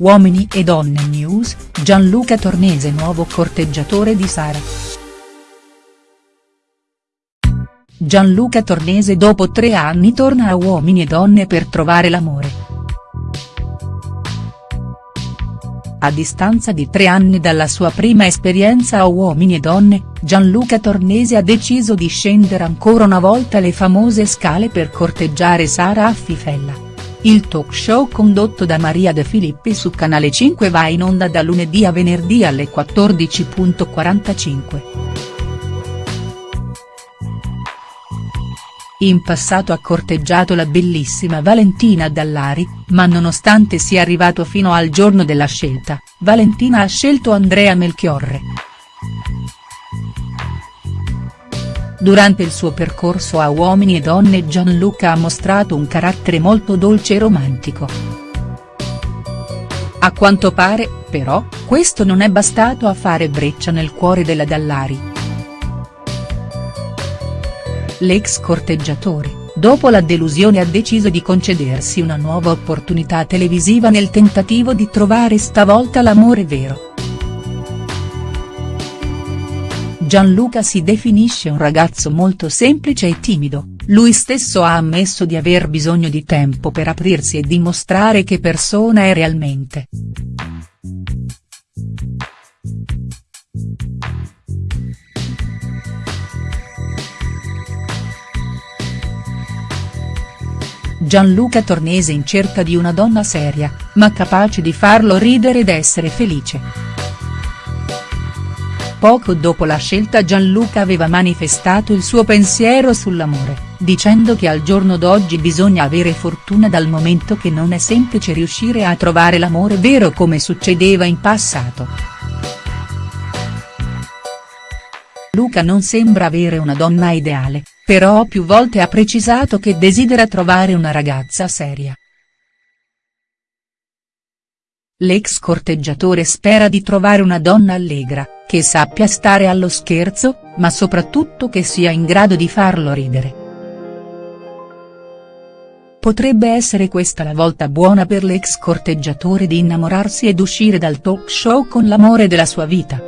Uomini e donne news, Gianluca Tornese nuovo corteggiatore di Sara. Gianluca Tornese dopo tre anni torna a Uomini e donne per trovare l'amore. A distanza di tre anni dalla sua prima esperienza a Uomini e Donne, Gianluca Tornese ha deciso di scendere ancora una volta le famose scale per corteggiare Sara Affifella. Il talk show condotto da Maria De Filippi su Canale 5 va in onda da lunedì a venerdì alle 14.45. In passato ha corteggiato la bellissima Valentina Dallari, ma nonostante sia arrivato fino al giorno della scelta, Valentina ha scelto Andrea Melchiorre. Durante il suo percorso a Uomini e Donne Gianluca ha mostrato un carattere molto dolce e romantico. A quanto pare, però, questo non è bastato a fare breccia nel cuore della Dallari. L'ex corteggiatore, dopo la delusione ha deciso di concedersi una nuova opportunità televisiva nel tentativo di trovare stavolta l'amore vero. Gianluca si definisce un ragazzo molto semplice e timido, lui stesso ha ammesso di aver bisogno di tempo per aprirsi e dimostrare che persona è realmente. Gianluca Tornese in cerca di una donna seria, ma capace di farlo ridere ed essere felice. Poco dopo la scelta Gianluca aveva manifestato il suo pensiero sull'amore, dicendo che al giorno d'oggi bisogna avere fortuna dal momento che non è semplice riuscire a trovare l'amore vero come succedeva in passato. Luca non sembra avere una donna ideale, però più volte ha precisato che desidera trovare una ragazza seria. L'ex corteggiatore spera di trovare una donna allegra, che sappia stare allo scherzo, ma soprattutto che sia in grado di farlo ridere. Potrebbe essere questa la volta buona per l'ex corteggiatore di innamorarsi ed uscire dal talk show con l'amore della sua vita.